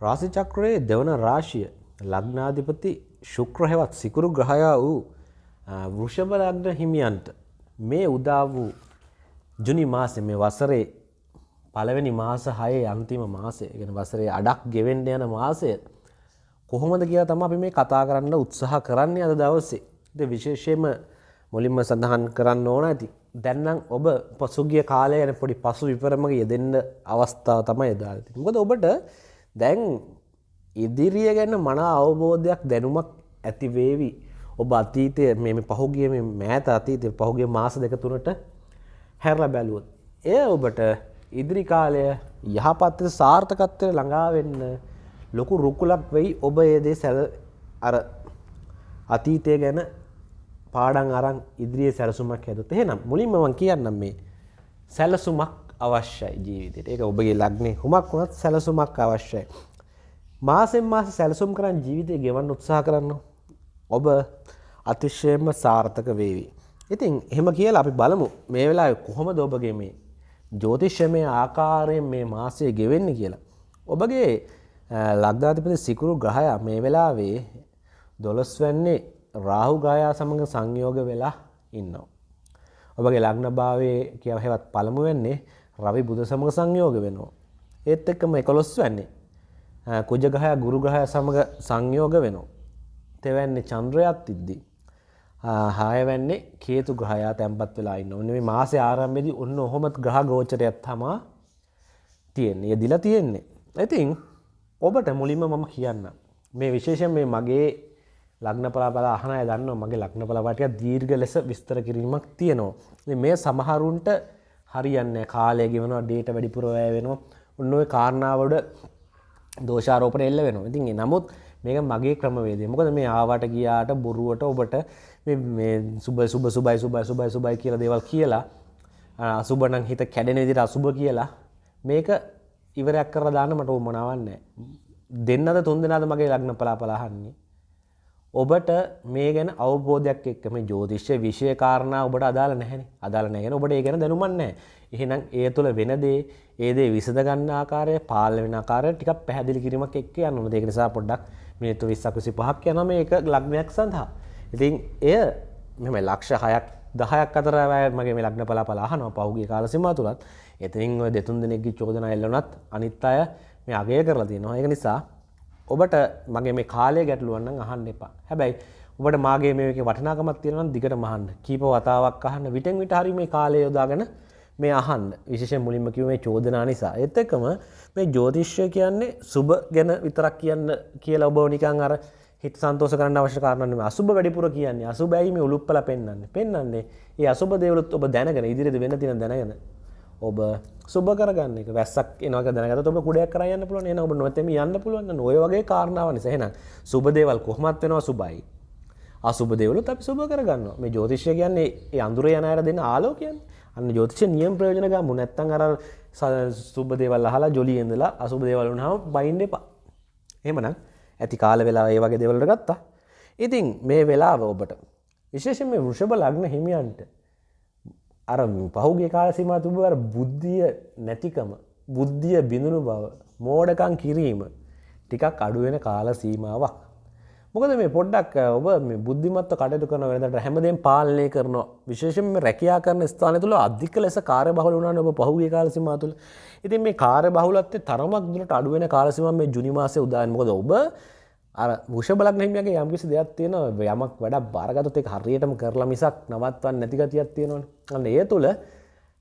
රාසි චක්‍රයේ දෙවන රාශිය ලග්නාධිපති ශුක්‍ර හෙවත් සිකුරු ග්‍රහයා වූ වෘෂභ ලග්න හිමියන්ට මේ උදා වූ ජුනි මාසෙ මේ වසරේ පළවෙනි මාස හයේ අන්තිම මාසය ගෙන වසරේ අඩක් ගෙවෙන්ඩ යන මාසය කොහොමද කියලා තම අපි මේ කතා කරන්න උත්සාහ කරන්නේ අද දවස්සේ ද විශේෂයම මුලින්ම සඳහන් කරන්න ඕන ඇති දැන්නම් ඔබ පසුගිය කාලය යන පොඩි පසු විපරමග යෙදෙන්න්න අවස්ථාව තමයි එදාති මොකද ඔබට දැන් ඉදිරිය ගැන මන අවබෝධයක් දැනුමක් ඇතිවේවි ඔබ අතීතය මෙම පහුගිය මෑත අතීතය පහුගේ මාස දෙක තුනට හැරල බැලුවොත්. එය ඔබට ඉදිරි කාලය යහපත්ත සාර්ථකත්වය ළඟාවෙන්න ලොකු රුකුලක් වෙයි ඔබ ඒදේ සැල අර අතීතය ගැන පාඩන් අරන් ඉදිරියේ සැලසුමක් හැදුත් එහෙනම් මුලින්ම මං කියන්නම් මේ සැලසුමක් අවශ්‍යයි ජීවිතයට ඒක ඔබගේ ලග්නේ හුමක් වුණත් සැලසුමක් අවශ්‍යයි. මාසෙන් මාස සැලසුම් කරන්න ජීවිතය ගෙවන්න උත්සාහ කරන්න. ඔබ අතිශයම සාර්ථක වේවි. ඉතින් එහෙම කියලා අපි බලමු. මේ වෙලා කොහොමද ඔබගේ මේ ජෝතිශ්‍යමය ආකාරයෙන් මේ මාසය ගෙවෙන්න කියලා. ඔබගේ ලක්ධාතිපති සිකුරු ග්‍රහය මේ වෙලාවේ දොළොස් වැන්නේ රාහු ගායා සමඟ සංයෝග වෙලා ඉන්නවා. ඔබගේ ලග්න භාවය කියව හෙවත් පළමු වෙන්නේ රවි බුද සමඟ සංයෝග වෙනවා. ඒත් එක්කම එකොළොස් වෙන්නේ. කුජගහය ගුරුග්‍රහය සමඟ සංයෝග වෙනවා. තෙවැන්නේ චන්ද්‍රයත් ඉද්දී. හායවැන්නේ කේතු ග්‍රහයා තැන්පත් වෙලා ඉන්න ඔන්න මේ මාසය ආරම්භෙදි ඔන්න ඔහොමත් ග්‍රහ ගෝචරයත් තමා තියෙන්නේ යෙදිලා තියෙන්නේ. ඉතින් ඔබට මුලින්ම මම කියන්න. මේ විශේෂයෙන් මේ මගේ ලග්න පලාපල අහනය දන්න මගේ ලක්න පලපටය දීර්ග ලෙස විස්තර කිරීමක් තියෙනවා. මේ සමහරුන්ට හරියන්න කාලය ගෙවනවා ඩේට වැඩිපුරවය වෙනවා. උන්නඔය කාරණාවට දෝෂාරෝපන එල්ල වෙන ඉතින් නමුත් මේක මගේ ක්‍රමවේදේ මොකද මේ ආවට ගියාට බොරුවට ඔබට සුබ සුබ සුබයි සුබයි සුබයි සුබයි කියලා දේවල් කියලා අසුබනං හිත කැඩෙන විදිට අසුබ කියලා මේක ඉවරයක් කර දාන්න මට උමනාවන්න දෙන්නද තුන් දෙනාද මගේ ලග්න පලා පලාහන්නේ ඔබට මේ ගැන අවබෝධයක් එක්ක මේ ජෝතිශ්‍ය විෂය කාරණා ඔබට අදාළ නැහැනි අදාළ නැගෙන ඔබට ඒ ගැන දැනුමන්නේ එහෙනම් ඒ තුළ වෙනදේ ඒදේ විසඳ ගන්න ආකාරය පාල වෙන ආකාරය ටිකක් පැහැදිලි කිරීමක් එක්ක යන්න ඒක නිසා පොඩ්ඩක් මිනිත්තු 20ක් 25ක් යනවා මේක ලග්නයක් සඳහා. ඉතින් එය මෙම ලක්ෂ 6ක් 10ක් අතර මගේ මේ ලග්න පලාපල අහනවා පහුගිය කාල සීමාව තුලත්. එතනින් ඔය දෙතුන් දෙනෙක්ගේ චෝදනා එල්ලුණත් අනිත් අය මේ අගය කරලා තියෙනවා. ඒක නිසා ඔබට මගේ මේ කාලය ගැටලුවන්න අහන්න එපා. හැබැයි ඔබට මාගේ මේක වටනාකමත් තියෙනවන් දිගට මහන්න කීප වතාවක් අහන්න. විටෙන් විට හරි මේ කාලය යොදාගෙන මේ අහන්න. විශේෂ මුලින්ම කිව මේ චෝදනා නිසා. එත් එකම මේ ජෝතිශ්‍ය කියන්නේ සුබ ගැන විතරක් කියන්න කියලා ඔබ නිකං අර හිත සන්තෝස කරන්න අවශ්‍ය කාරණම අසුබ වැඩිපුර කියන්නේ. අසුබැයිම උළුප්පල පෙන්න්න පෙන්න්නේ ඒ අසුබ දේවලුත් ඔබ දැනගෙන ඉදිරිද වෙන තින දැනගෙන. ඔබ සුබ කරගන්න එක. වැස්සක් එනක දැනගත ඔබ කුඩයක් කරයන්න පුළුවන්. එන ඔබ නොතම යන්න පුළුවන්. ඔය වගේ කාරණාව නිසහෙන සුබදේවල් කොහමත් වෙනවා සුබයි අසුබදේවලු අපි සුබ කරගන්න මේ ජෝතිශ්‍ය කියන්නේ ඒ අඳුර යනයට දෙන්න ආලෝකයන් අන්න ජෝතිෂ නියම් ප්‍රයෝජනක මුනැත්තන් අර සුබදේවල් අහලා ජොලි ඉඳලා අසුබදේවල් වුණාම බයින්ඩ එපා. එමනම් ඇති කාල වෙලා ඒ වගේ දෙවලට ගත්තා. ඉතින් මේ වෙලාව ඔබට විශේෂෙන් මේ වෘෂභ ලග්න හිමියන්ට අර පහුගේ කාලසිම තුබවර බුද්ධිය නැතිකම බුද්ධිය බිඳුණු බව මෝඩකං කිරීම ටිකක් අඩුවෙන කාල සීමාවක්. මොකද මේ පොඩ්ඩක් ඔබ මේ බුද්ධිමත්ව කටයුතු කරන වෙනට හැමදෙන් පාලනය කරනවා. විශේෂෙන් රැකයා කරන ස්ථාන තුළ අධික ලෙස කාර බහල වුණන ඔබ පහුගේ කාලසිම තුළ. ඉතින් මේ කාර බහුලත්තේ තරමක් දුරට අඩුවෙන කාලසිම මේ ජුනිමාසය උදායන්මොද ඔබ අර මුෂ බලක් නෙමගේ යම්කිසි දෙයක් තියෙන යමක් වැඩ බාරගතත් එක හරියටම කරලා මිසක් නවත්වන් නැතිගතියක් තියෙනවා අන්න ඒ තුළ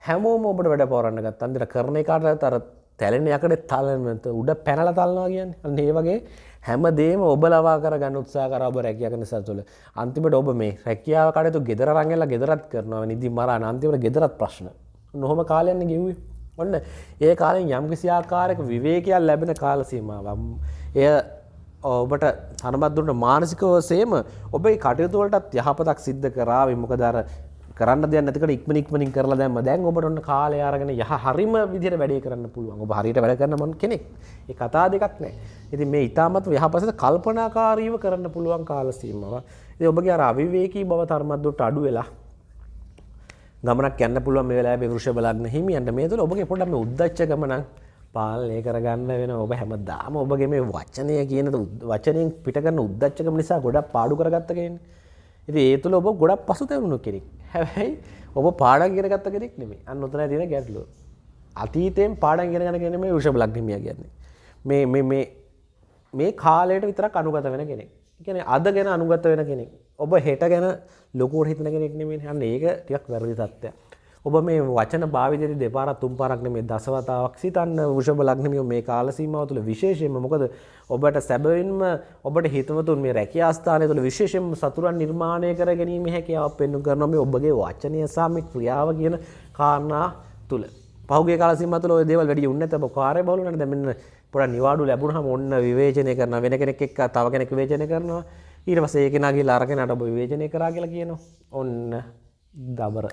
හැමෝම ඔබට වැඩ පොරන්න ගත් අන්දිර කරන එකාට තර තැලෙන යකට තල්ලමත උඩ පැනල තල්නවා කියන්න. අන්න ඒ වගේ හැමදේම ඔබ ලවා කරගන්න උත්සා කර ඔබ රැකියක නිසා තුළ අන්තිමට ඔබ මේ රැකියාව කටතු ගෙදර රංගල ගෙදරත් කරනවා. නිදි මර අන්තිමට ගෙදරත් ප්‍රශ්න. නොහොම කාලයන්න ගෙව්වේ. ඔන්න ඒ කාලෙන් යම්කිසිආකාරක විවේකයක් ලැබෙන කාලසීමාවම් එය ඔබට හනබත්දුරට මානසිකව සේම ඔබේ කටයුතුවලටත් යහපතක් සිද්ධ කරාව මොකදර කරන්න දෙයක් නැතිකට ඉක්මන ඉක්මනින් කරලා දැම්ම. දැන් ඔබට ඔන්න කාලය අරගෙන යහ හරිම විදිහට වැඩේ කරන්න පුළුවන්. ඔබ හරියට වැඩ කරන මන් කෙනෙක්? ඒ කතා දෙකක් නෑ. ඉතින් මේ ඉතාමත් යහපසට කල්පනාකාරීව කරන්න පුළුවන් කාල සීමාව. ඉතින් ඔබගේ අර අවිවේකී බව තරමත් දුරට අඩු වෙලා ගමනක් යන්න පුළුවන් මේ වෙලාවේ වෘෂභ ලග්න හිමියන්ට. මේ තුළ ඔබගේ පොඩ්ඩක් මේ උද්දච්ච ගමනක් පාලනය කරගන්න වෙන ඔබ හැම දාම ඔබගේ මේ වචනය කියන වචනයෙන් පිටගන්න උද්දච්චකම නිසා ගොඩක් පාඩු කරගත්තගෙන ඉති ඒ තුළ ඔබ ගොඩක් පසු තැවුණු කෙනෙක්. හැබැයි ඔබ පාඩන් ගෙන ගත්ත කෙනෙක් නෙමේ අන්න ඔතන තියෙන ගැටලුව. අතීතයෙන් පාඩන් ගෙන ගන කෙනෙ මේ විෂභ ලක්නමිය කියන්නේ. මේ මේ කාලයට විතරක් අනුගත වෙන කෙනෙක්. කියන අද ගැන අනුගත වෙන කෙනෙක්. ඔබ හෙට ගැන ලොකුවට හිතන කෙනෙක් නෙමේ හන්න ඒක ටිකක් වැරදි තත්ත්වය ඔබ මේ වචන භාවිතයට දෙපාරත් තුන් පාරක් මේ දසවතාවක් සිතන්න වෘෂභ ලග්නමිය මේ කාල සීමාව තුළ විශේෂයෙන්ම මොකද ඔබට සැබවින්ම ඔබට හිතවතුන් මේ රැකිය ආස්ථානය තුළ විශේෂයෙන් සතුරන් නිර්මාණය කර ගැනීම හැකියාව පෙන්ු කරන මේ ඔබගේ වචනය සාම ක්‍රියාව කියන කාරණා තුළ. පහුගේ කාලසිම තුළ ඔය දේවල් වැඩි උන්නත ඔබ කාර්ය බලුනට දැමන්න පොඩ නිවාඩු ලැබුණහම ඔන්න විවේචනය කරන වෙන කෙනෙක් එක්ක තව කෙනෙක් විවේචනය කරනවා. ඊට පස්සේ ඒකෙනාගේ අරගෙනට ඔබ විවේචනය කරා කියලා කියනවා. ඔන්න දබර.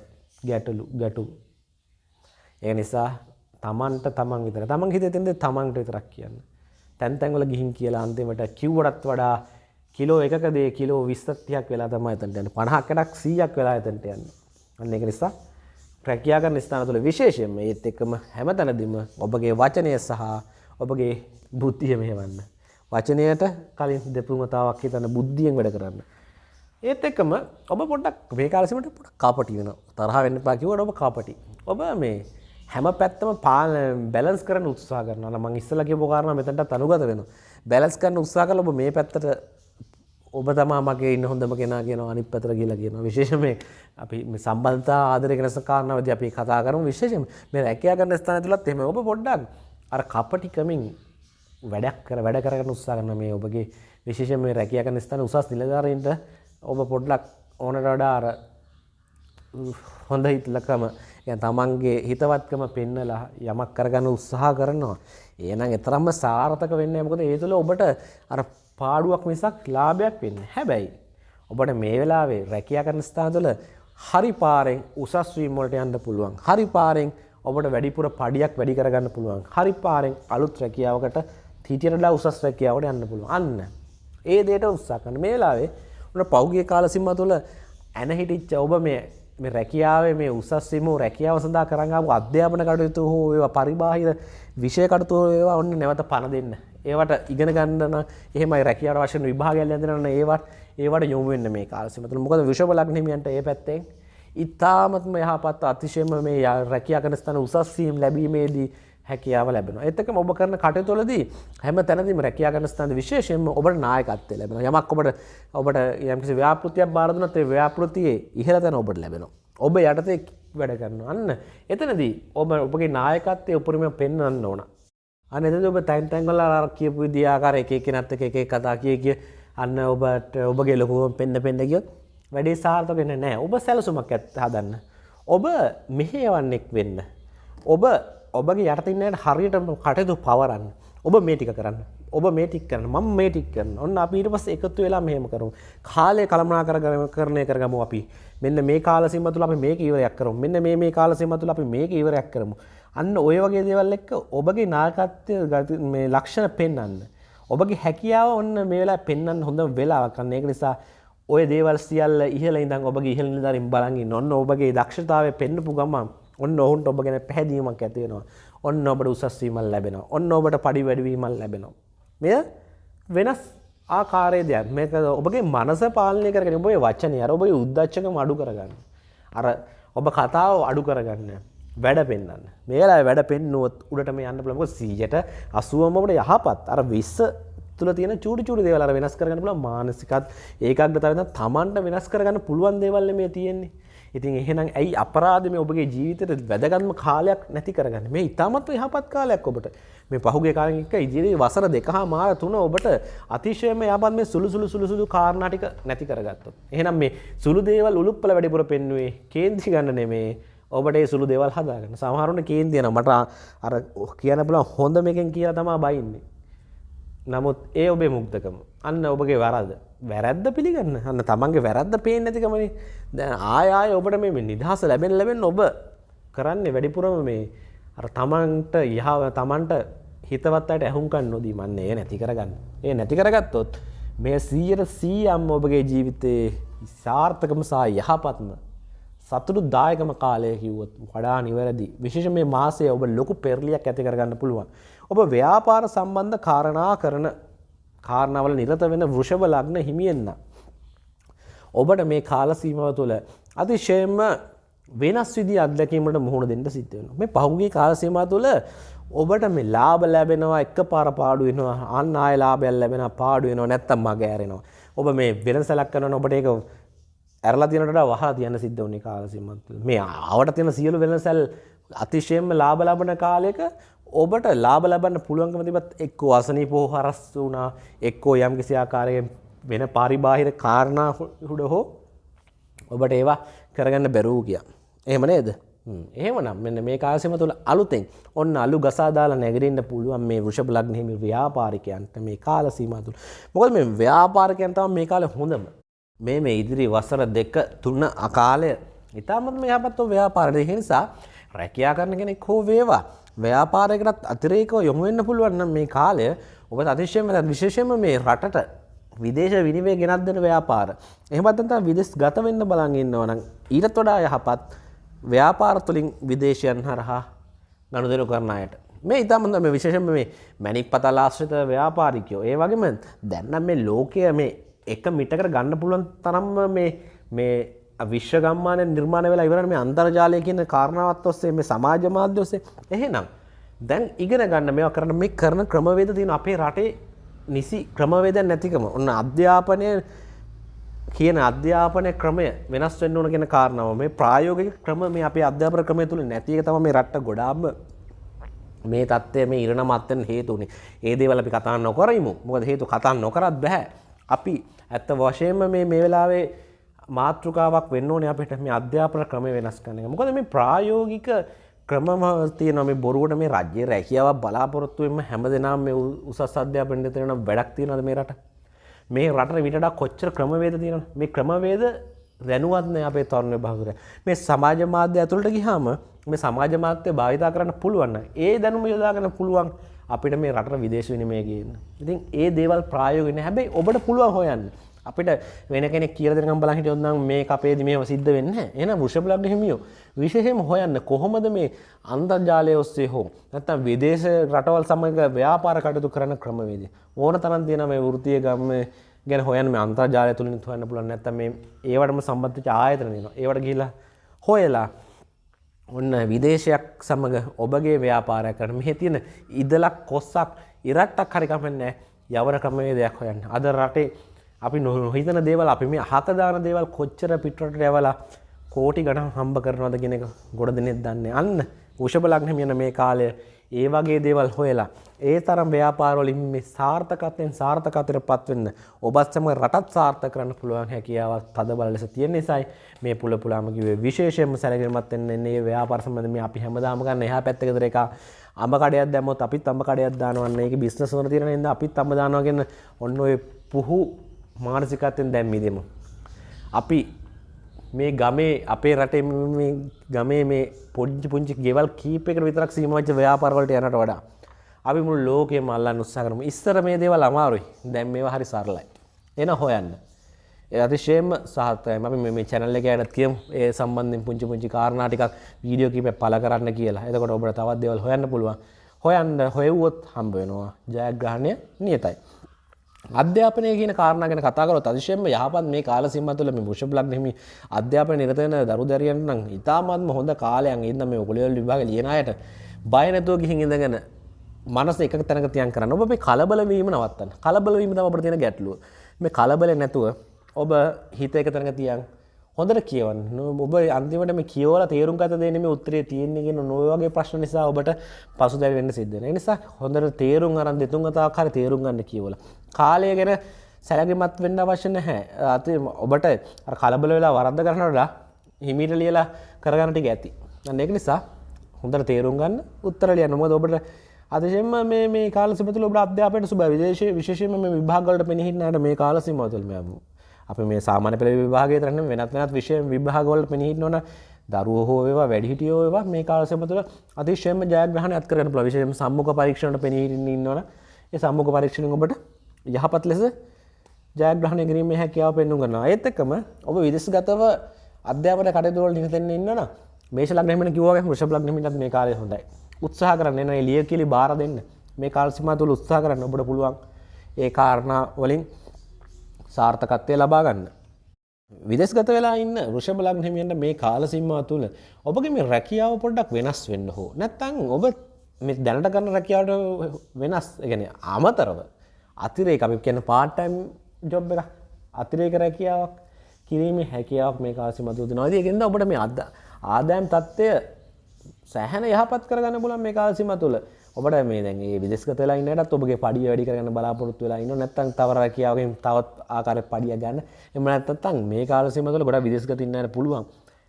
ගැටලු ගැටු. ඒ නිසා තමන්ට තමන් විතර තමන් හිත තින්ද තමන්ට විතරක් කියන්න. තැන්තැන්වල ගිහින් කියලා අන්තිමට කිව්වටත් වඩා කිලෝ එකකදේ කිලෝ විස්තතියක් වෙලා තම ඇතට යන්න පණහක්කටක් සීයක් වෙලා ඇතට යන්න. අන්න එක නිසා ප්‍රැකියාකරන ස්ථාන තුළ විශේෂයෙන්ම ඒත් එක්කම හැම තැනදිම ඔබගේ වචනය සහ ඔබගේ බුද්ධිය මෙහෙවන්න. වචනයට කලින් දෙපුමතාවක් හිතන්න බුද්ධියෙන් වැඩ කරන්න. ඒත් එක්කම ඔබ පොඩක් මේ කාලසිමට පොට කාපටි වෙන තරහ වෙන්න පාකිවට ඔබ කාපටි. ඔබ මේ හැම පැත්තම පාල බැලස් කරන උත්සා කරන මං ඉස්සලගේ පොකාරන මෙතට තනුගත වෙන. බැලස් කරන උත්සා කල ඔබ මේ පැත්තට ඔබ තමා මගේ ඉන්න හොඳම කෙනා කියන අනි පැතර කියලා කියන විශේෂම අපි සම්බන්තා ආදර කෙනස කාරණවද අපි කතා කරම. විශේෂම මේ රැකයා කරන ස්ථාන තුළත් එම ඔබ පොඩ්ඩක් අර කපටිකමින් වැඩක් කර වැඩ කරන උත්සා කරන මේ ඔබගේ විශේෂ මේ රැකිය කරන ස්ථාන උසස් නිලධාරීන්ට ඔබ පොඩ්ලක් ඕනට වඩා අර හොඳ හිතලකම ය තමන්ගේ හිතවත්කම පෙන්නලා යමක් කරගන්න උත්සාහ කරනවා. ඒනම් එතරම්ම සාර්ථක වෙන්න මොකද ඒ තුළ ඔබට අර පාඩුවක් මිසක් ලාභයක් වෙන්න හැබැයි. ඔබට මේ වෙලාවේ රැකියා කරන ස්ථාන තුළ හරි පාරෙන් උසස්වීම් වලට යන්න පුළුවන්. හරි පාරෙන් ඔබට වැඩිපුර පඩියක් වැඩි කරගන්න පුළුවන්. හරි පාරෙන් අලුත් රැකියාවකට හිටියටලා උසස් රැකියාවට යන්න පුළුවන්. අන්න. ඒ දේට උත්සාහ කරන මේ වෙලාවේ උන පෞගිය කාල සීම තුළ ඇන හිටිච්ච ඔබ මේ මේ රැකියාවේ මේ උසස්වීම රැකියාව සඳහා කරන් ආපු අධ්‍යාපන කටයුතු හෝ ඒවා පරිබාහිර විෂය කටයුතු ඒවා ඔන්න නැවත පණ දෙන්න. ඒවට ඉගෙන ගන්න එහෙමයි රැකියාවට වශයෙන් විභාගයක් ලැබෙන ඒවට ඒවට යොමු වෙන්න මේ කාල සීම තුළ. මොකද විෂම ලග්නෙමියන්ට ඒ පැත්තෙන් ඉතාමත්ම යහපත් අතිශයම මේ රැකියා කරන ස්ථාන උසස් වීම ලැබීමේදී හැකියාව ලැබෙන එතක ඔබ කරන කටතුලදී හැම තැනදිම රැකයා ගන්න ස්ථාන විශේෂයෙන්ම ඔබට නායකත්වය ලැබෙන යමක් ඔබට ඔබට යම්කිසි ව්‍යාපෘතියක් බාරදුනත් ඒ ව්‍යාපෘතියේ ඉහළ තැන ඔබට ලැබෙන ඔබ යටතේ වැඩ කරන්න අන්න එතනදී ඔබ ඔබගේ නායකත්වය උපරිම පෙන්වන්න ඕන. අන්න එතද ඔබ තැන් තැන්ගල අර කියපු විදිආකාර එක එක නත්ත එක එක කතා කිය කිය අන්න ඔබට ඔබගේ ලොකුව පෙන්න්න පෙන්ඩ ගියොත් වැඩේ සාර්ථකෙන නෑ ඔබ සැලසුමක් ඇත් හදන්න. ඔබ මෙහේවන්නෙක් වෙන්න. ඔබ ඔබගේ යටතින්නට හරියට කටයුතු පවරන්න. ඔබ මේටික කරන්න. ඔබ මේටික් කරන ම මේටික් කරන ඔන්න අපිට පස් එකතු වෙලා මෙහම කරු කාලය කළමනා කරගම කරණය කරගම අපි. මෙන්න මේ කාලසිම තුළ අපි මේක ඉවරයක් කරම. මෙන්න මේ කාලසිම තුළ අපි මේක ඉවරයක් කරමු. අන්න ඔය වගේ දේවල් එක්ක ඔබගේ නාකත්වය ගති මේ ලක්ෂණ පෙන්න්න ඔබගේ හැකියාව ඔන්න මේ වෙලා පෙන්න්න හොඳ වෙලාවක්. කන්න ඒක නිසා ඔය දේවල් සියල්ල ඉහල ඉඳන් ඔබගේ ඉහල නිදරින් බලගින් ඔන්න ඔබගේ දක්ෂතාව පෙන්න්නපු ගමම් ඔන්න ඔවුන්ට ඔබ ගැන පැහැදීමක් ඇතිවෙනවා ඔන්න ඔබට උසස්වීමල් ලැබෙන ඔන්න ඔබට පඩි වැඩවීමල් ලැබෙනවා. මෙය වෙනස් ආකාරය දෙයක්. මේක ඔබගේ මනස පාලනය කරගෙන ඔබේ වචනය අර ඔබයි උද්දච්චක අඩු කරගන්න. අර ඔබ කතාව අඩු කරගන්න. වැඩ පෙන්න්න මේලා වැඩ පෙන්නුවත් උඩට මේ යන්න ලක සීජට අසුවමට යහපත්. අර විස්ස තුල තියෙන චූටි චූටි දේවල් අර වෙනස් කරගන්න පුළුවන්. මානසිකත් ඒකාග්‍රතාවය තමන්ට වෙනස් කරගන්න පුළුවන් දේවල් මේ තියෙන්නේ. ඉතින් එහෙනම් ඇයි අපරාධ මේ ඔබගේ ජීවිතයට වැදගත්ම කාලයක් නැති කරගන්න? මේ ඉතාමත්ව යහපත් කාලයක් ඔබට. මේ පහුගේ කාලෙක එක ඉදිරි වසර දෙකහා මාර තුන ඔබට අතිශයම යහපත් මේ සුළු සුළු සුළු සුළු කාරණා ටික නැති කරගත්තොත්. එහෙනම් මේ සුළු දේවල් උලුප්පල වැඩිපුර පෙන්නුවේ කේන්ති ගන්න නෙමේ. ඔබට ඒ සුළු දේවල් හදාගන්න. සමහරුන්ට කේන්තියන මට අර කියන්න පුළුවන් හොඳ මේකෙන් කියලා තමා බයින්නේ. නමුත් ඒ ඔබේ මුක්තකම අන්න ඔබගේ වරද වැරැද්ද පිළිගන්න. අන්න තමන්ගේ වැරද්ද පේෙන් නැතිකමනි. දැන් ආයාය ඔබට මේ නිදහස ලැබෙන් ලැබෙන් ඔබ කරන්නේ වැඩිපුරම මේ අර තමන්ට යහව තමන්ට හිතවත්තට ඇහුම්කන් නොදී මන්නේ. ඒ නැති කරගන්න. ඒ නැති කරගත්තොත් මේ සීයට සීයම් ඔබගේ ජීවිතයේ සාර්ථකම සහ යහපත්ම සතුටු දායකම කාලය කිව්වොත් වඩා නිවැරදි. විශේෂ මේ මාසය ඔබ ලොකු පෙරලියක් ඇති කරගන්න පුළුවන්. ඔබ ව්‍යාපාර සම්බන්ධ කාරණා කරන කාරණාවල නිරත වෙන වෘෂභ ලග්න හිමියෙන්න්න. ඔබට මේ කාලසීමව තුළ අතිශයම වෙනස් විදි අත්දැකීමට මුහුණ දෙන්න සිද්ධවෙන මේ පහුගේ කාලසීම තුළ ඔබට මේ ලාබ ලැබෙනවා එක්ක පාර පාඩුවෙනවා අන්න ආය ලාබැල් ලැබෙන පාඩුවෙනවා නැත්තම් මගෑරෙනවා ඔබ මේ වෙනසලක් කරන ඔබට ඒක ඇරලා තියනට වහා තියන්න සිද්ධ වන්නේ කාලසිමත් මේ ආවට තියෙන සියලු වෙනසැල් අතිශයෙන්ම ලාබ ලබන කාලයක ඔබට ලාබ ලබන්න පුළුවන්කම තිබත් එක්කෝ අසනී පෝ හරස් වුණා එක්කෝ යම් කිසි ආකාරයෙන් වෙන පරිබාහිර කාරණා හුඩ හෝ ඔබට ඒවා කරගන්න බැරූ කිය. එහෙම නේද? එහෙමනම් මෙන්න මේ කාලසීම තුළ අලුතෙන් ඔන්න අලු ගසා දාලා නැගිටින්න පුළුවන් මේ වෘෂභ ලග්න හිමි ව්‍යාපාරිකයන්ට මේ කාල සීමාව තුළ. මොකද මේ ව්‍යාපාරිකයන් තමයි මේ කාලේ හොඳම. මේ මේ ඉදිරි වසර දෙක තුන අකාලය ඉතාමත්ම යහපත්ව ව්‍යාපාරය නිසා රැකයා කරන කෙනෙක් හෝ වේවා ව්‍යාපාරයකටත් අතිරේකව යොමු වෙන්න පුළුවන් නම් මේ කාලය ඔබ අතිශයම විශේෂයෙන්ම මේ රටට විදේශ විනිවේ ගෙනත් දෙන ව්‍යාපාර. එහෙමත් නැත්නම් විදෙස් ගත වෙන්න බලන් ඉන්නවා නම් ඊටත් වඩා යහපත් ව්‍යාපාර තුළින් විදේශයන් හරහා ගනුදෙනු කරන අයට. මේ ඉතාමන්ද මේ විශේෂම මේ මැනික් පතල් ආශ්‍රිත ව්‍යාපාරිකයෝ ඒ වගේම දැන්නම් මේ ලෝකය මේ එක මිටකට ගන්න පුළුවන් තරම්ම මේ මේ විශ්වගම්මාන නිර්මාණ වෙලා ඉවරන මේ අන්තර්ජාලය කියන කාරණාවත් ඔස්සේ මේ සමාජ මාධ්‍ය ඔස්සේ එහෙනම් දැන් ඉගෙන ගන්න මේවා කරන මේ කරන ක්‍රමවේද තියෙන අපේ රටේ නිසි ක්‍රමවේද නැතිකම ඔන්න අධ්‍යාපනය කියන අධ්‍යාපනය ක්‍රමය වෙනස් වෙන්න ඕන කියන කාරණාව මේ ප්‍රායෝගික ක්‍රම මේ අපේ අධ්‍යාපන ක්‍රමය තුළ නැති එක තමයි මේ රට්ට ගොඩාක්ම මේ தත්ත්වය මේ ඉරණ මත්තෙන් හේතුනේ. ඒ දේවල් අපි කතා නොකරමු. මොකද හේතු කතා නොකරත් බෑ. අපි ඇත්ත වශයෙන්ම මේ මේ වෙලාවේ මාතෘකාවක් වෙන්න ඕනේ අපිට මේ අධ්‍යාපන ක්‍රමය වෙනස් කරන එක. මොකද මේ ප්‍රායෝගික ක්‍රමම තියෙනවා මේ බොරුවට මේ රාජ්‍ය රැකියාවක් බලාපොරොත්තු වෙන්න හැමදෙනාම මේ උසස් අධ්‍යාපනය දෙන වැඩක් තියනවද මේ රට? මේ රටට විටඩා කොච්චර ක්‍රමවේද තියෙන මේ ක්‍රමවේද දැනුවත්න අපේ තරුණ භාගර මේ සමාජ මාධ්‍ය ඇතුළට ගිහාම මේ සමාජ මාත්‍යය භාවිතා කරන්න පුළුවන්න ඒ දැනුම යොදාගන්න පුළුවන් අපිට මේ රට විදේශ විනිමය ගන්න. ඉතින් ඒ දේවල් ප්‍රායෝගෙන හැබැයි ඔබට පුළුවන් හොයන්න. අපිට වෙන කෙනෙ කියරදකම් බලහිට ඔන්නම් මේ අපේද මේ සිද්ධ වෙන්න එන වෘෂභලබ්ඩ හිමියෝ විශේෂම හොයන්න කොහොමද මේ අන්තර්ජාලය ඔස්සේ හෝ නැත්තම් විදේශ රටවල් සමඟ ව්‍යාපාර කටතු කරන ක්‍රමවේද ඕන තරන් තියෙන මේ වෘතිය ගම්ම ගැන හොයන් මේ අන්තර්ජාලය තුළින් හොයන්න පුලන් නැත්තම මේ ඒවටම සම්බන්ධ ආයතන දෙනවා ඒවට ගිලා හොයලා ඔන්න විදේශයක් සමඟ ඔබගේ ව්‍යාපාරය කරන මෙහෙ තියෙන ඉදලක් කොස්සක් ඉරට්ටක් හරිකමන්නේ යවන ක්‍රමවේදයක් හොයන්න. අද රටේ අපි නොහිතන දේවල් අපි මේ හකදාන දේවල් කොච්චර පිටරට ඇවලා කෝටි ගණන් හම්බ කරනවද කෙනෙක ගොඩ දෙනෙත් දන්නේ. අන්න උෂභලක්න යන මේ කාලය ඒ වගේ දේවල් හොයලා ඒ තරම් ව්‍යාපාරවලින් මේ සාර්ථකත්වයෙන් සාර්ථකතර පත්වන්න ඔබත්සම රටත් සාර්ථ කරන්න පුළුවන් හැකියාවක් තද බල ලෙස තියෙන නිසයි මේ පුල පුලාමකිවේ විශේෂයෙන්ම සැලකිරමත් එන්නේ ව්‍යාපරසමද මේ අපි හැමදාමගන්න එහා පැත්තකතර එක අම කඩයක් දැමොත් අපිත් අම කඩයක් දානවන්න. එක බිස්නසවන තිරෙනද අපිත් අම දානවාගෙන ඔන්න ඔය පුහු මානසිකත්වෙන් දැම්මිදෙමු. අපි මේ ගමේ අපේ රටේ ගමේ මේ පොඩ්ජි පුංචි ගෙවල් කීපකට විතරක් සීමවච්ච ව්‍යාපාරවලට යනට වඩා අපි මුල් ලෝකයේ මල්ලන්න උත්සාහ කරමු. ඉස්සර මේ දේවල් අමාරුයි. දැන් මේවා හරි සරලයි. එන හොයන්න. ඒ අතිශයම සාර්ථකයි. මම මේ channel එක ගැනත් කියමු. ඒ සම්බන්ධයෙන් පුංචි පුංචි කාරණා ටිකක් වීඩියෝ කීපයක් පළ කරන්න කියලා. එතකොට ඔබට තවත් දේවල් හොයන්න පුළුවන්. හොයන්න හොයවුවොත් හම්බ වෙනවා. ජයග්‍රහණය නියතයි. අධ්‍යාපනය කියන කාරණ ගැන කතාකරොත් අතිශයෙන්ම යහපත්. මේ කාල සිම්ම තුළ මේ මුෂ ලක් හිමි අධ්‍යාපන නිරතන දරු දැරියන් නම් ඉතාමත්ම හොඳ කාලයන් ඉන්න මේ ඔකුලවල් විභාග ලියනයට බයනැතුව ගිහින් ඉඳගෙන මනස එක තැනක තියන් කරන්න. ඔබ මේ කලබලවීම නවත්තන්න. කලබලවීම තම අපට තියෙන ගැටලුව. මේ කලබල නැතුව ඔබ හිත එක තැනක තියන් හොඳට කියවන්න. ඔබ අන්තිමට මේ කියවල තේරුම් ගත දෙනම උත්තරේ තියෙන්නගෙන නොවගේ ප්‍රශ්න නිසා ඔබට පසු දැවෙන්න සිද්ධන නිසා හොඳට තේරුම් අරන් දෙතුන් අතාකාර තේරුම් ගන්න කියවල. කාලය ගැන සැලගමත් වෙන්න අවශ්‍ය නැහැ. අත ඔබට කලබල වෙලා වරද්ද කරනටලා හිමිට ලියලා කරගන්නට ඇති. අන්න එක නිසා හොඳට තේරුම් ගන්න උත්තරලිය නොමද ඔබට අදශෙම මේ කාල සිපතුල ඔබ අධ්‍යාපයට සුබ විදේශ විශේෂම විභාගලට පෙනහින්නට මේ කාල සිමතුල්ම අප මේ සාමාන පෙළ විභාගය තරන්න වෙනත් වෙනත් විශය විභාගවලට පෙනහිට නොන දරුව හෝවා වැඩිහිටියෝවා මේ කාලසම තුළ අතිශයම ජයග්‍රහණ අත්කරන ප්‍රවිශයම සම්මුඛ පරීක්ෂණට පෙනහිටන්නවන ඒ සම්මුඛ පරීක්ෂණ ඔබට යහපත් ලෙස ජයග්‍රහණය කිරීම හැකියාව පෙන්න්නු කරන ඒත් එක්කම ඔබ විදෙස් ගතව අධ්‍යාපන කටයුතුවල නිරතෙන්න ඉන්නන මේෂ ලග්නහිමට කිව්වගේ වෘෂභ ලග්නහිමටත් මේ කාලය හොඳයි. උත්සාහ කරන්න එන ලිය කියලි බාර දෙන්න. මේ කාල්සිම තුළ උත්සාහ කරන්න ඔබට පුළුවන්. ඒ කාරණා වලින් සාර්ථකත්වය ලබා ගන්න. විදෙස්ගත වෙලා ඉන්න රුෂභ ලග්නහිමියන්ට මේ කාල සිම්මා තුළ ඔබගේ මේ රැකියාව පොඩ්ඩක් වෙනස් වෙන්න හෝ. නැත්තං ඔබ මේ දැනට කරන්න රැකියාවට වෙනස් ගැන අමතරව අතිරේ අපි කියන පාට්ටයිම් ජොබ් එක අතිරේක රැකියාවක් කිරීමේ හැකියාවක් මේ කාසි මතු නොදයගෙන්ද ඔබට මේ අද ආදෑම් තත්ත්වය සෑහන යහපත් කරගන්න පුලන් මේ කාසිම තුළ. ඔබට මේ දැගේ විදෙස්ක වෙලා ඉන්නටත් ඔබගේ පඩිය වැඩි කරන්න බලාපොරොත්තු වෙලා ඉන්න නැත්තන් තවර කියාවෙන් තවත් ආකාර පඩිය ගන්න. එම නැත්තන් මේ කාලසිම තුළ ගොඩ විදෙස්ක තින්නට පුළුවන්.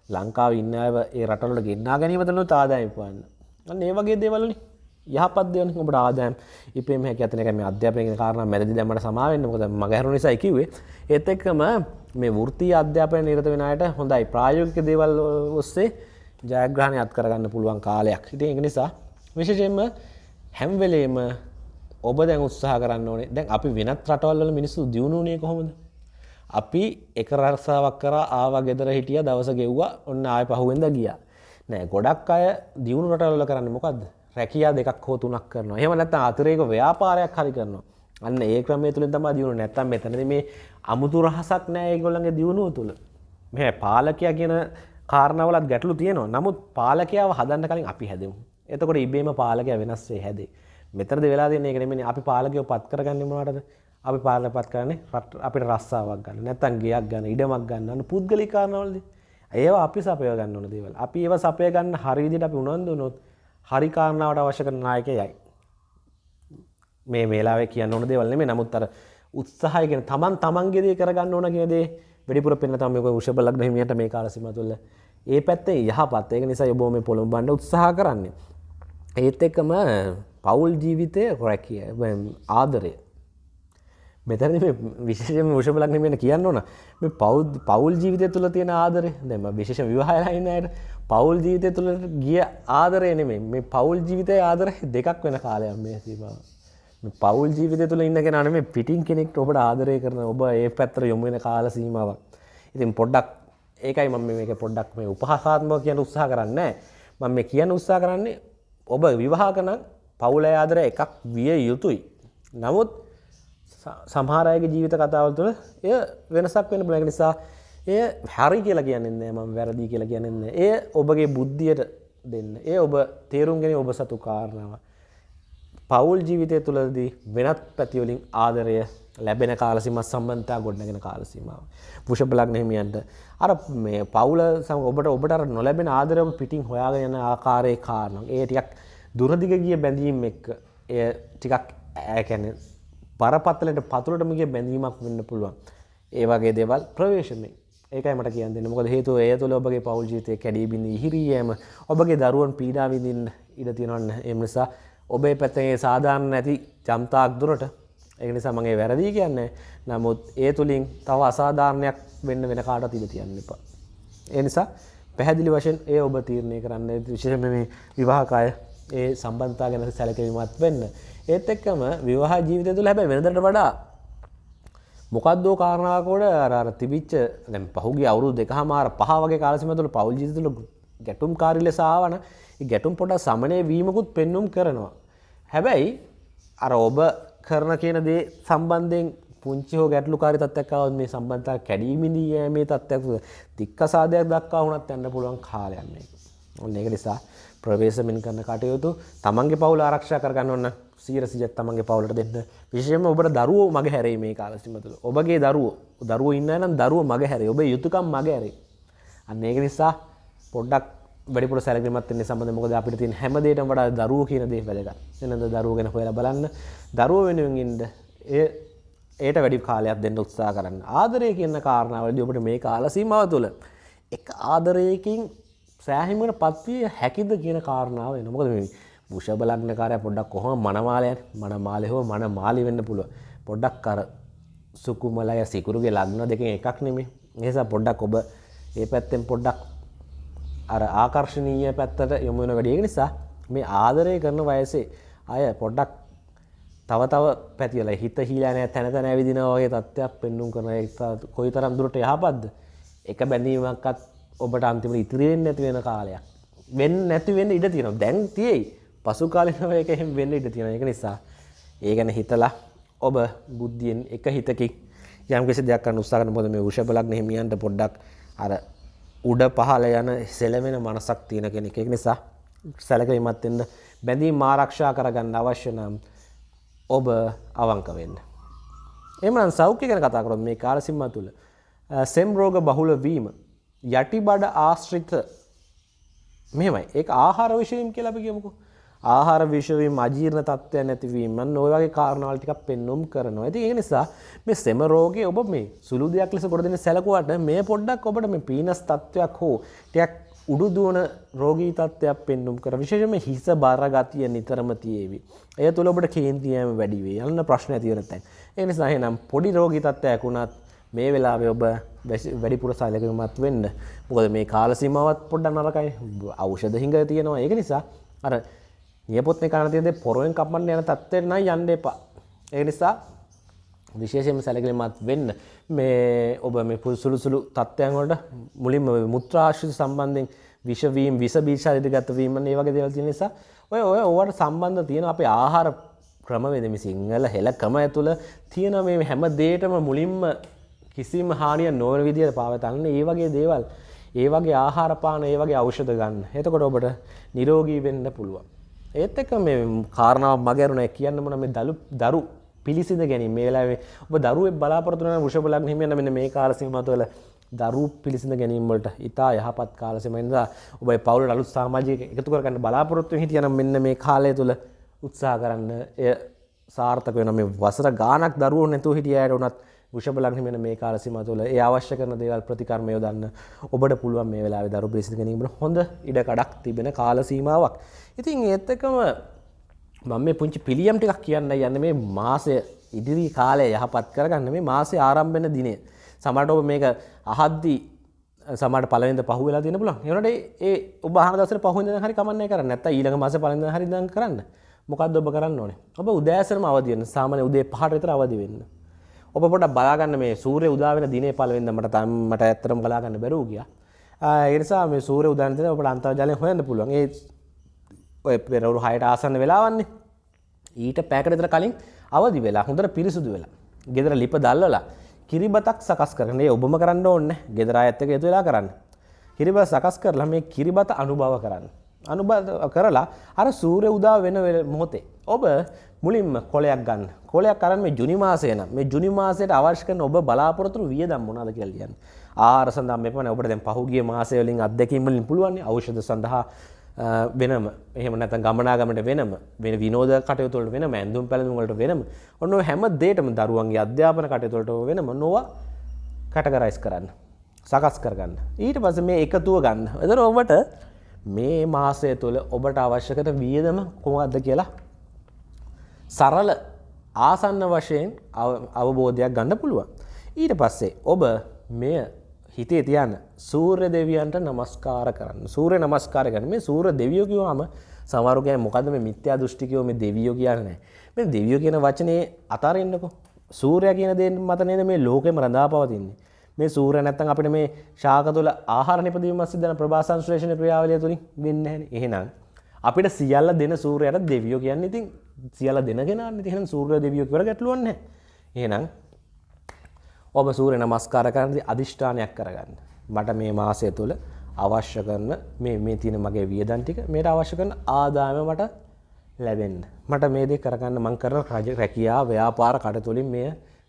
ලංකාව ඉන්න ඒ රටලට ගෙන්න්නා ගැනීමතනු තාදාය පන්න අන්න ඒ වගේ දේවලනි යහපත්දයන ඔබට ආදෑම් ඉපේම ඇතනක මේ අධ්‍යාපනය කාරණ මැදි දැමට සමාවෙන්න මොද මගහරු නිසා කිවේ ඒත් එක්කම මේ වෘතිය අධ්‍යාපනය නිරත වෙනයට හොඳයි. ප්‍රායෝගික දේවල් ඔස්සේ ජයග්‍රහණය අත් කරගන්න පුළුවන් කාලයක්. හිට එක නිසා විශෂයෙන්ම හැම්වෙලේම ඔබ දැන් උත්සාහ කරන්න ඕනේ. දැන් අපි වෙනත් රටවල්ල මිනිස්සු දියුණුනේ කොහොමද? අපි එක රර්සාවක් කර ආව ගෙදර හිටිය දවස ගෙව්වා ඔන්න ආය පහුවෙන්ද ගියා. නෑ ගොඩක් අය දියුණු රටවල්ල කරන්න මොකක්ද රැකියා දෙකක් හෝ තුනක් කරනවා. එහෙම නැත්නම් අතිරේක ව්‍යාපාරයක් හරි කරනවා. අන්න ඒ ක්‍රමය තුළින් තමයි දියුණු නැත්තම් මෙතනදී මේ අමුතු රහසක් නෑ ඒගොල්ලන්ගේ දියුණුව තුළ. මේ පාලකයා කියන කාරණවලත් ගැටලු තියෙනවා. නමුත් පාලකයාව හදන්න කලින් අපි හැදමු. එතකොට ඉබේම පාලකය වෙනස්සේ හැදේ. මෙතරද වෙලා දෙන්නේ එකනෙමනි අපි පාලකයෝ පත් කරගන්නමටද අපි පාලන පත් කරන්නේ රට අපිට රස්සාාවක් ගන්න. නැතන් ගයක් ගන්න ඉඩමක් ගන්නන්න පුද්ගලිකාරනවලද ඒවා අපි සපය ගන්න ඕන දේවල්. අපි ඒව සපය ගන්න හරිදිට අපි උනන්දු නොත් හරිකාරණාවට අවශ්‍ය කරන නායක යයි මේ මේලාවේ කියන්න ඕන දේවල් මේ නමුත් අර උත්සාහයගෙන තමන් තමන්ගේදේ කරගන්න ඕන කියදේ වැඩිපුර පෙන්න තමක උෂබලක් හිමියට මේ කාලසිම තුළ. ඒ පැත්තේ යහපත්. ඒක නිසා යොබෝම පොළොම් බන්ඩ උත්සාහ කරන්නේ. ඒත් එක්කම පවුල් ජීවිතය රැකිය ආදරය. මෙතැන විශේෂම මුෂපලක්නමෙන කියන්න ඕන. මේ පව් පවුල් ජීවිතය තුළ තියෙන ආදරය දෙම විශේෂ විවාහලයින්නයට පවුල් ජීවිතය තුළ ගිය ආදරය නෙමේ මේ පවුල් ජීවිතය ආදර දෙකක් වෙන කාලයක් මේ සීමාව. පවුල් ජීවිතය තුළ ඉන්න කෙනන මේ පිටින් කෙනෙක් ඔබට ආදරය කරන ඔබ ඒ පැත්තර යොමුවෙන කාල සීමාවක්. ඉතින් පොඩ්ඩක් ඒකයි මම මේක පොඩ්ඩක් මේ උපහසාත්මක කියන උත්සා කරන්න. මම මේ කියන උත්සා කරන්නේ ඔබ විවාහකන පවුල ආදර එකක් විය යුතුයි. නමුත් සමහරයගේ ජීවිත කතාවල් තුළ එය වෙනසක් වෙන බලක නිසා එය හැරි කියලා කියන්නෙන්නේ ම වැරදි කියලා කියන්න ඒ ඔබගේ බුද්ධියට දෙන්න. ඒ ඔබ තේරුම්ගෙන ඔබ සතු කාරණාව පවුල් ජීවිතය තුළදී වෙනත් පැතිවලින් ආදරය ලැබෙන කාලසිමත් සම්බන්තා ගොඩනගෙන කාලසීමාව. පුෂපලක්නෙහිමියන්ට අර මේ පවුල සම ඔබට ඔබට නොලැබෙන ආදරම පිටිං හොයාගෙන යන ආකාරය කාරනම් ඒ ටිකක් දුරදිග ගිය බැඳීම් එක්ක එය ටිකක් ඇකැන පරපත්තලට පතුළටමගේ බැඳීමක් වෙන්න පුළුවන්. ඒ වගේ දෙවල් ප්‍රවේශමෙන්. ඒකයි මට කියන්න මොකද හේතු ඒ තුළ ඔබගේ පවල් ජීතය කැඩීබිඳ ඉහිරියම ඔබගේ දරුවන් පීඩාවිඳින් ඉඩ තියෙනවන්න. එම නිසා ඔබේ පැත්තගේ සාධාරණ නැති ජම්තාක් දුරට එනිසා මගේ වැරදිී කියන්නේ නමුත් ඒ තුළින් තව අසාධාරණයක් වෙන්න වෙන කාට ඉඩ තියන්න එපා. ඒ නිසා පැහැදිලි වශයෙන් ඒ ඔබ තීරණය කරන්න විශෂම මේ විවාහකාය ඒ සම්බන්තා ගැන සැලකවීමත් වෙන්න. ඒත් එක්කම විවාහ ජීවිත තුළ හැබැ වෙනදට වඩා මොකක්දෝ කාරණාවකෝඩ අර තිබිච්ච දැම් පහුගේ අවුරු දෙක හමාර පහවගේ කාලසිමතුළ පවල් ජීතුළ ගැටුම් කාරි ලෙසාවන ගැටුම් පොට සමනය වීමකුත් පෙන්නුම් කරනවා. හැබැයි අර ඔබ කරන කියන දේ සම්බන්ධයෙන් පුංචි හෝ ගැටලු කාරි තත්වක්කාවත් මේ සම්බන්ධතා කැඩීමිදී යෑමේ තත්වයක් තික්ක සාධයක් දක්වා වුණත් යන්න පුළුවන් කාලයන්නේ. ඔන්න එක නිසා ප්‍රවේශමෙන් කරන කටයුතු තමන්ගේ පවුල ආරක්ෂා කරගන්න ඔන්න සීරසිජත් තමන්ගේ පවුලට දෙන්න. විශෂයම ඔබට දරුවෝ මග හැරේ මේ කාලසිමතුළ ඔබගේ දරුවෝ. දරුව ඉන්න නම් දරුව මග හැරේ ඔබ යුතුකම් මග හැරේ අන්න ඒක නිසා පොඩ්ඩක් වැඩිපුර සැලකිමත්න්නේ සබඳ මොකද අපිට තින් හැමදේට වඩා දරුව කියන දේ වැදගත්. එනද දරුවගෙන හොයල බලන්න. දරුව වෙනුවෙන්ඉන්ද ඒ ඒට වැඩි කාලයක් දෙන්න උත්සා කරන්න. ආදරය කියන්න කාරණාවලද ඔබට මේ කාලසීමාව තුළ එක ආදරයකින් සෑහිමට පත්විය හැකිද කියන කාරණාව නොකද මේ බුෂ බලන්න කාරය පොඩ්ඩක් කොහොම මනමාලයන් මන මාලෙහෝ මන මාලි වෙන්න පුළුව පොඩ්ඩක් කර සුකුමලය සිකුරුගේ ලග්න දෙක එකක් නෙමේ ඒසා පොඩ්ඩක් ඔබ ඒ පැත්තෙන් පොඩ්ඩක් අර ආකර්ශණීය පැත්තට යොමුවෙන වැඩිය නිසා මේ ආදරය කරන වයසේ අය පොඩ්ඩක් තව තව පැතිවල හිත හිලානෑ තැන තැන ඇවිදින වගේ තත්ත්වයක් පෙන්නුම් කරන කොයි තරම් දුරට යහපත්ද? එක බැඳීමක්කත් ඔබට අන්තිම ඉතිරියෙන් නැති වෙන කාලයක්. වෙන් නැතිවෙන්න ඉඩ තියෙන දැන් තියෙයි පසු කාලිනව එක එහෙම වෙන්න ඉඩ තියෙන එක නිසා ඒ ගැන හිතලා ඔබ බුද්ධියෙන් එක හිතකින් යම් කිසි දෙයක් කරන්න උත්සාහ කරන මොකද මේ වෘෂභ ලග්න හිමියන්ට පොඩ්ඩක් අර උඩ පහළ යන සෙලවෙන මනසක් තියෙන කෙනෙක්. ඒක නිසා සැලකිලිමත් වෙන්න බැඳීම් ආරක්ෂා කරගන්න අවශ්‍ය නම් ඔබ අවංක වෙන්න. එමනම් සෞඛ්‍ය ගැන කතා කරොත් මේ කාල සීමාව තුළ සෙම් රෝග බහුල වීම යටිබඩ ආශ්‍රිත මෙහෙමයි ඒක ආහාර විෂයම් කියලා අපි කියමුකෝ. ආහාර විෂවීම අජීර්ණ තත්ත්වය නැතිවීම ඔය වගේ කාරණාවල් ටිකක් පෙන්눔 කරනවා. ඉතින් ඒ නිසා මේ සෙම රෝගය ඔබ මේ සුළු දෙයක් ලෙස කොට දෙන සැලකුවට මේ පොඩ්ඩක් ඔබට මේ පීනස් තත්ත්වයක් හෝ ටිකක් උඩු දුවන රෝගී තත්ත්වයක් පෙන්눔 කර විශේෂයෙන්ම හිස බර ගතිය නිතරම තියේවි. එය තුල ඔබට කේන්තියම වැඩි වෙයි. යන්න ප්‍රශ්න ඇති වෙන තැන්. ඒ නිසා එහෙනම් පොඩි රෝගී තත්ත්වයක් වුණත් මේ වෙලාවේ ඔබ වැඩිපුර සැලකිලිමත් වෙන්න. මොකද මේ කාල සීමාවත් පොඩ්ඩක් නරකයි. ඖෂධ හිඟ තියෙනවා. ඒක නිසා අර නියපොත්නේ කන තියෙද්දී පොරෙන් කපන්න යන තත්ත්වයට නම් යන්න එපා. ඒ නිසා විශේෂයෙන්ම සැලකිලිමත් වෙන්න මේ ඔබ මේ සුළු සුළු තත්ත්වයන් වලට මුලින්ම මුත්‍රාශ්‍රිත සම්බන්ධයෙන් විෂවීම් විස බීජ ඉදිරිගත වීම මේ වගේ දේවල් තියෙන නිසා ඔය ඔය ඕවට සම්බන්ධ තියෙන අපේ ආහාර ක්‍රමවේද මේ සිංහල හෙළ ක්‍රම ඇතුළ තියෙන මේ හැම දෙයකම මුලින්ම කිසිම හානිය නොවන විදිහට පාවිතන්න ඒ වගේ දේවල් ඒ වගේ ආහාර පාන ඒ වගේ ඖෂධ ගන්න. එතකොට ඔබට නිරෝගී වෙන්න පුළුවන්. ඒත් එක්ක මේ කාරණාව මගහැරුණා කියන්න මොන මේ දලු දරු පිළිසිඳ ගැනීම. මේ වෙලාවේ ඔබ දරුවෙක් බලාපොරොත්තු වෙන වෘෂභ ලග්න හිමියන් මෙන්න මේ කාල සීමාව තුළ දරු පිළිසිඳ ගැනීම වලට ඉතා යහපත් කාල සීමාවෙන් ඉඳලා ඔබ පවුලට අලුත් සමාජයක එකතු කරගන්න බලාපොරොත්තු වෙන හිටියනම් මෙන්න මේ කාලය තුළ උත්සාහ කරන්න එය සාර්ථක වෙනවා. මේ වසර ගාණක් දරුවෝ නැතුව හිටිය අයට උනත් වෘෂභ ලග්න හිමියන් මේ කාල සීමාව තුළ ඒ අවශ්‍ය කරන දේවල් ප්‍රතිකර්ම යොදන්න ඔබට පුළුවන් මේ වෙලාවේ දරු පිළිසිඳ ගැනීමට හොඳ ඉඩ කඩක් තිබෙන කාල සීමාවක්. ඉතින් ඒත් එක්කම මම මේ පුංචි පිළියම් ටිකක් කියන්න යන්න මේ මාසය ඉදිරි කාලය යහපත් කරගන්න මේ මාසේ ආරම්භ වෙන දිනේ. සමහරට ඔබ මේක අහද්දී සමහරට පළවෙනිද පහු වෙලා තියෙන පුළුවන්. ඒනට ඒ ඔබ අහන දවසට පහුවෙනිද හරි කමන්නේ කරන්න. නැත්නම් ඊළඟ මාසේ පළවෙනිද හරි ඉඳන් කරන්න. මොකද්ද ඔබ කරන්න ඕනේ? ඔබ උදෑසනම අවදි වෙන්න. සාමාන්‍ය උදේ 5ට විතර අවදි වෙන්න. ඔබ පොඩ්ඩක් බලාගන්න මේ සූර්ය උදා වෙන දිනේ පළවෙනිද මට මට ඇත්තටම බලාගන්න බැරුව ගියා. ඒ නිසා මේ සූර්ය උදා වෙන දිනේ ඔබට අන්තර්ජාලයෙන් හොයන්න පුළුවන්. ඒ ඔය පෙරවරු හයට ආසන්න වෙලාවන්නේ ඊට පැකටතර කලින් අවදි වෙලා හොඳට පිරිසුදු වෙලා ගෙදර ලිප දල්ලලා කිරිබතක් සකස් කරනේ ඔබම කරන්න ඕන්න ගෙදර ඇත්තක එතු වෙලා කරන්න කිරිබ සකස් කරලා මේ කිරිබත අනුභව කරන්න අනුබ කරලා අර සූරය උදා වෙන මොහොතේ ඔබ මුලින්ම කොලයක් ගන්න. කොලයක් කරන්න මේ ජුනිමාසයන මේ ජුනිමාසයට අවශ්‍ය කරන ඔබ බලාපොරතුරු වියදම් මොනවද කියලා කියන්න ආහාර සඳහා මෙපමණ ඔබට දැන් පහුගිය මාසය වලින් අත්දැකීම් වලින් පුළුවන් ඖෂධ සඳහා වෙනම. එහෙම නැත්නම් ගමනාගමනට වෙනම වෙන විනෝද කටයුතු වලට වෙනම ඇඳුම් පැළඳුම් වලට වෙනම. ඔන්න ඔය හැම දෙයකම දරුවන්ගේ අධ්‍යාපන කටයුතු වලට වෙනම නොවා කැටගරයිස් කරන්න සකස් කරගන්න. ඊට පස්සේ මේ එකතුව ගන්න. එතන ඔබට මේ මාසය තුළ ඔබට අවශ්‍ය කරන වියදම කොහොමද කියලා සරල ආසන්න වශයෙන් අවබෝධයක් ගන්න පුළුවන්. ඊට පස්සේ ඔබ මෙය හිතේ තියන්න. සූර්ය දෙවියන්ට නමස්කාර කරන්න. සූර්ය නමස්කාර කරන මේ සූර්ය දෙවියෝ කිව්වම සමහරු කියන්නේ මොකද්ද මේ මිත්‍යා දෘෂ්ටිකයෝ මේ දෙවියෝ කියන්නේ මේ දෙවියෝ කියන වචනේ අතාරින්නකෝ. සූර්යයා කියන දේ මත නේද මේ ලෝකෙම රඳා පවතින්නේ මේ සූර්ය නැත්තම් අපිට මේ ශාක තුළ ආහාර නිපදවීම සිද්ධන ප්‍රභා සංශ්ලේෂණ ක්‍රියාවලිය තුලින් වෙන්නේ නැහැ එහෙනම් අපිට සියල්ල දෙන සූර්යයාට දෙවියෝ කියන්නේ ඉතින් සියල්ල දෙන කෙනානේ ඉතින් එහෙනම් සූර්ය දෙවියෝ කියලා ගැටලුවක් නැහැ එහෙනම් ඔබ සූරය නමස්කාර කරනදි අධිෂ්ඨානයක් කරගන්න. මට මේ මාසය තුළ අවශ්‍ය කරන මේ මේ තියෙන මගේ වියදන් ටික මේට අවශ්‍ය කරන ආදායම මට ලැබෙන්න. මට මේ දේ කරගන්න මං කරන රජ රැකියා ව්‍යාපාර කටතුලින් මෙය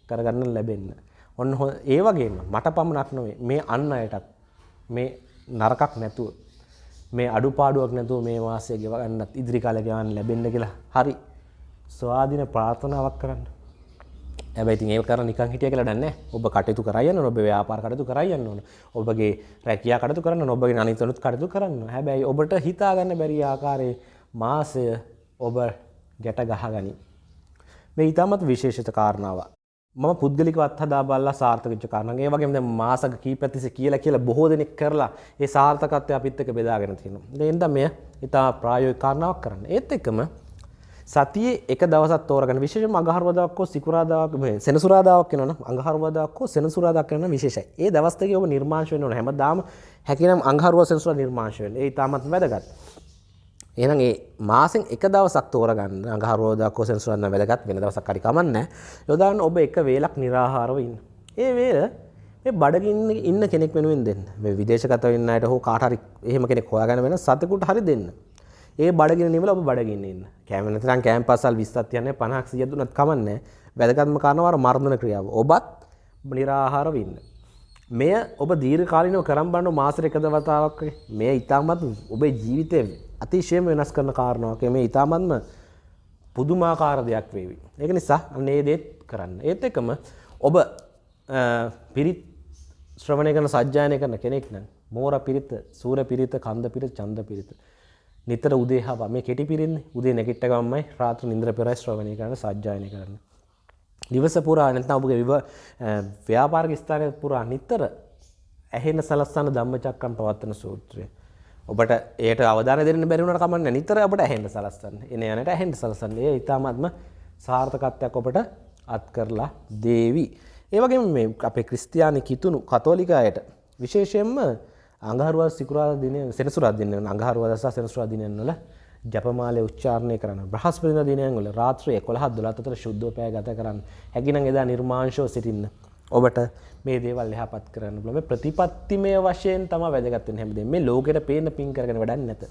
කරගන්න ලැබෙන්න. ඔන්න ඒ වගේම මට පමණක් නොවේ. මේ අන්න අයටත් මේ නරකක් නැතුව මේ අඩුපාඩුවක් නැතුව මේ මාසය ගෙවගන්නත් ඉදිරි කාලේ ගෙවන්න ලැබෙන්න කියලා හරි ස්වාධීන ප්‍රාර්ථනාවක් කරන්න. හැබැයි ඉතින් ඒක කරන නිකන් හිටිය කියලා දන්නේ ඔබ කටයුතු කරයන්න ඕන ඔබ ව්‍යාපාර කටයුතු කරයන්න ඕන. ඔබගේ රැකියා කටයුතු කරන්න ඕන ඔබගේ අනිත් කටයුතු කරන්න හැබැයි ඔබට හිතා ගන්න බැරි ආකාරයේ මාසය ඔබ ගැට ගහගනි. මේ ඊටමත් විශේෂිත කාරණාවක්. මම පුද්ගලිකව අත්හදා බලලා සාර්ථක වෙච්ච කාරණා. ඒ වගේම දැන් මාසක කීපයක් තිස්සේ කියලා කියලා බොහෝ දෙනෙක් කරලා ඒ සාර්ථකත්වය අපිත් එක්ක බෙදාගෙන තියෙනවා. ඒ හින්දා මෙය ඊට ප්‍රායෝගික කාරණාවක් කරන්න. ඒත් එක්කම සතියේ එක දවසක් තෝරගන්න විශේෂයෙන්ම අඟහරුවාදාක් හෝ සිකුරාදාක් මේ සෙනසුරාදාවක් වෙනවනම් අඟහරුවාදාක් හෝ සෙනසුරාදාක් වෙනවනම් විශේෂයි. ඒ දවස් දෙකේ ඔබ නිර්මාංශ වෙන්න ඕන. හැමදාම හැකිනම් අඟහරුවා සෙනසුරා නිර්මාංශ වෙන්න. ඒ ඉතාමත් වැදගත්. එහෙනම් ඒ මාසෙන් එක දවසක් තෝරගන්න අඟහරුවාදා කොසෙන්සුරන්න වැදගත් වෙන දවසක් හරි කමන්නේ. යොදාන්න ඔබ එක වේලක් निराහාරව ඉන්න. ඒ වේල මේ බඩගින්න ඉන්න කෙනෙක් වෙනුවෙන් දෙන්න. මේ විදේශගත වෙන්න අයට හෝ කාට හරි එහෙම කෙනෙක් හොයාගෙන වෙන සතෙකුට හරි දෙන්න. ඒ බඩගින්න නිමල ඔබ බඩගින්න ඉන්න. කැම නැත්නම් කැම් පාසල් 20ක් තියන්නේ 50ක් 100ක් දුන්නත් කමන්නේ. වැදගත්ම කාරණාව අර මර්ධන ක්‍රියාව. ඔබත් निराහාරව ඉන්න. මෙය ඔබ දීර්ඝ කාලිනව කරන් බලන මාසෙක එක දවතාවක් මේ ඊටමත් ඔබේ ජීවිතේ අතිශයම වෙනස් කරන කාරණාවක්. මේ ඊටමත්ම පුදුමාකාර දෙයක් වේවි. ඒක නිසා අන්න ඒ දේත් කරන්න. ඒත් එක්කම ඔබ පිරිත් ශ්‍රවණය කරන සජ්ජායනය කරන කෙනෙක් නම් මෝර පිරිත, සූර පිරිත, කන්ද පිරිත, ඡන්ද පිරිත නිතර උදේ හවා මේ කෙටි පිරින්නේ උදේ නැගිට ගමන්මයි රාත්‍රී නින්ද්‍ර පෙරයි ශ්‍රවණය කරන්න සජ්ජායනය කරන්න. දිවස පුරා නැත්නම් ඔබගේ විව ව්‍යාපාරික ස්ථානයේ පුරා නිතර ඇහෙන සලස්සන ධම්මචක්කම් පවත්වන සූත්‍රය. ඔබට ඒට අවධානය දෙන්න බැරි වුණාට කමන්නේ නිතර ඔබට ඇහෙන්න සලස්සන්න. එන යනට ඇහෙන්න සලස්සන්න. ඒ ඊටාත්ම සාර්ථකත්වයක් ඔබට අත් කරලා දේවි. ඒ වගේම මේ අපේ ක්‍රිස්තියානි කිතුණු කතෝලික අයට විශේෂයෙන්ම අඟහරුවා සිකුරාදා දිනය සෙනසුරාදා දිනය අඟහරුවාදා සහ සෙනසුරාදා දිනයන් වල ජපමාලය උච්චාරණය කරන්න බ්‍රහස්පතින්දා දිනයන් වල රාත්‍රී 11 12 අතර ශුද්ධෝපය ගත කරන්න හැකිනම් එදා නිර්මාංශව සිටින්න ඔබට මේ දේවල් එහාපත් කරන්න පුළුවන්. මේ ප්‍රතිපත්තිමය වශයෙන් තමයි වැදගත් වෙන්නේ හැමදේම මේ ලෝකෙට පේන්න පින් කරගෙන වැඩක් නැත.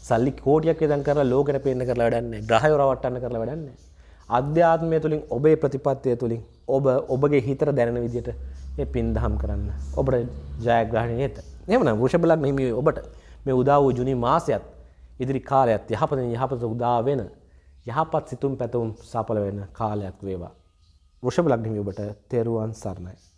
සල්ලි කෝටියක් වියදම් කරලා ලෝකෙට පේන්න කරලා වැඩක් නැහැ. ග්‍රහය රවට්ටන්න කරලා වැඩක් නැහැ. අධ්‍යාත්මය තුළින් ඔබේ ප්‍රතිපත්තිය තුළින් ඔබ ඔබගේ හිතට දැනෙන විදිහට ඒ පින් දහම් කරන්න. ඔබට ජයග්‍රහණය ඇත එමන වෘෂභලක් හිමි ඔබට මේ උදා වූ ජුනි මාසයත් ඉදිරි කාලයත් යහපතින් යහපත උදා වෙන යහපත් සිතුම් පැතුම් සපල වෙන කාලයක් වේවා. වෘෂභ ලග්න හිමි ඔබට තෙරුවන් සරණයි.